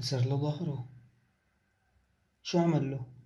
كسر له ظهره. شو عمل له؟